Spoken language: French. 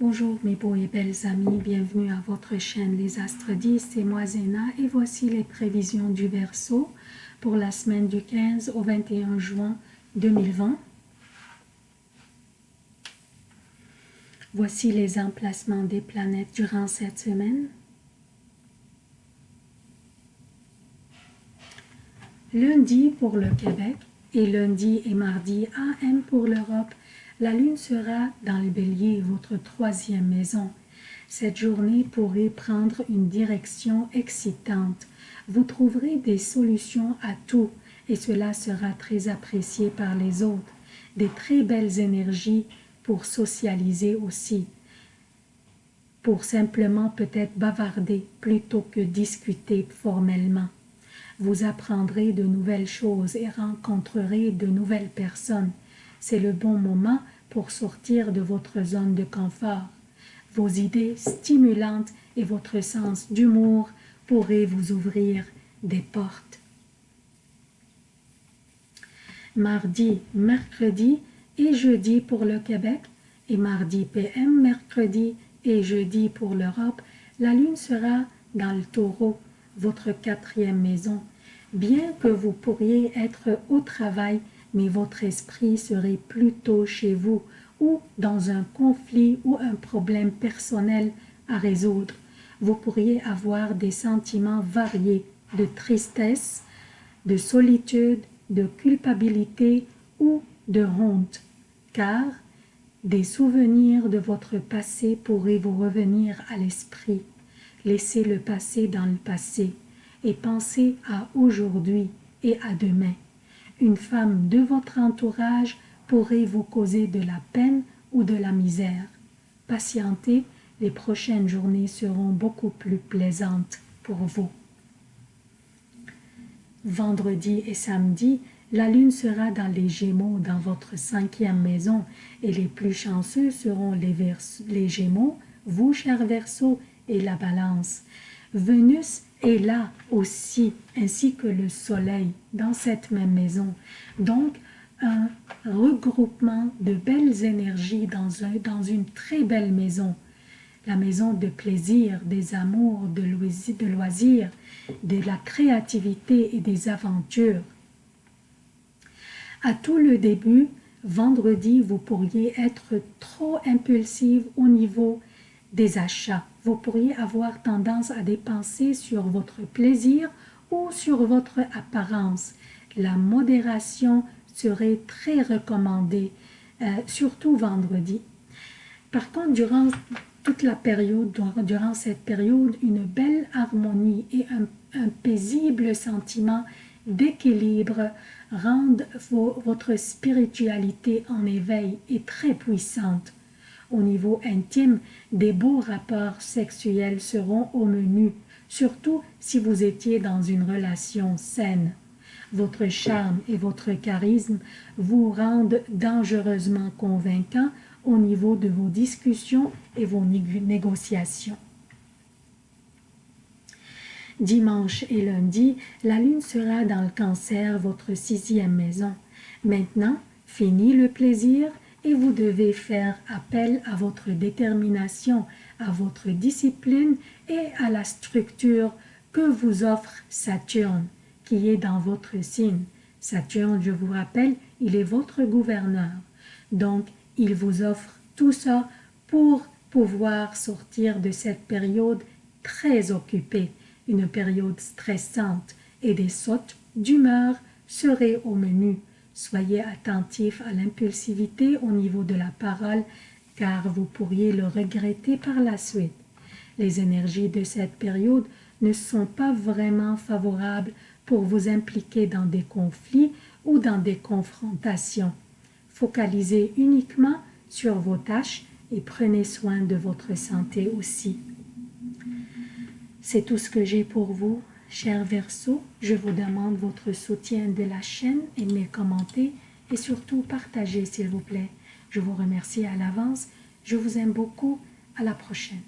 Bonjour mes beaux et belles amis, bienvenue à votre chaîne Les Astres 10, c'est moi Zéna et voici les prévisions du Verseau pour la semaine du 15 au 21 juin 2020. Voici les emplacements des planètes durant cette semaine. Lundi pour le Québec et lundi et mardi AM pour l'Europe la lune sera dans le bélier, votre troisième maison. Cette journée pourrait prendre une direction excitante. Vous trouverez des solutions à tout et cela sera très apprécié par les autres. Des très belles énergies pour socialiser aussi. Pour simplement peut-être bavarder plutôt que discuter formellement. Vous apprendrez de nouvelles choses et rencontrerez de nouvelles personnes c'est le bon moment pour sortir de votre zone de confort. Vos idées stimulantes et votre sens d'humour pourraient vous ouvrir des portes. Mardi, mercredi et jeudi pour le Québec et mardi PM, mercredi et jeudi pour l'Europe, la lune sera dans le taureau, votre quatrième maison. Bien que vous pourriez être au travail mais votre esprit serait plutôt chez vous ou dans un conflit ou un problème personnel à résoudre. Vous pourriez avoir des sentiments variés de tristesse, de solitude, de culpabilité ou de honte, car des souvenirs de votre passé pourraient vous revenir à l'esprit. Laissez le passé dans le passé et pensez à aujourd'hui et à demain une femme de votre entourage pourrait vous causer de la peine ou de la misère. Patientez, les prochaines journées seront beaucoup plus plaisantes pour vous. Vendredi et samedi, la lune sera dans les Gémeaux dans votre cinquième maison et les plus chanceux seront les, Gémeaux, vous, chers Verseaux, et la Balance. Venus est là aussi, ainsi que le soleil, dans cette même maison. Donc, un regroupement de belles énergies dans, un, dans une très belle maison. La maison de plaisir, des amours, de loisirs, de de la créativité et des aventures. À tout le début, vendredi, vous pourriez être trop impulsive au niveau des achats. Vous pourriez avoir tendance à dépenser sur votre plaisir ou sur votre apparence. La modération serait très recommandée, euh, surtout vendredi. Par contre, durant toute la période, durant cette période, une belle harmonie et un, paisible sentiment d'équilibre rendent votre spiritualité en éveil et très puissante. Au niveau intime, des beaux rapports sexuels seront au menu, surtout si vous étiez dans une relation saine. Votre charme et votre charisme vous rendent dangereusement convaincant au niveau de vos discussions et vos négociations. Dimanche et lundi, la lune sera dans le cancer, votre sixième maison. Maintenant, fini le plaisir et vous devez faire appel à votre détermination, à votre discipline et à la structure que vous offre Saturne, qui est dans votre signe. Saturne, je vous rappelle, il est votre gouverneur. Donc, il vous offre tout ça pour pouvoir sortir de cette période très occupée, une période stressante et des sautes d'humeur seraient au menu. Soyez attentif à l'impulsivité au niveau de la parole, car vous pourriez le regretter par la suite. Les énergies de cette période ne sont pas vraiment favorables pour vous impliquer dans des conflits ou dans des confrontations. Focalisez uniquement sur vos tâches et prenez soin de votre santé aussi. C'est tout ce que j'ai pour vous. Cher Verseau, je vous demande votre soutien de la chaîne, aimez, commentez et surtout partagez s'il vous plaît. Je vous remercie à l'avance. Je vous aime beaucoup. À la prochaine.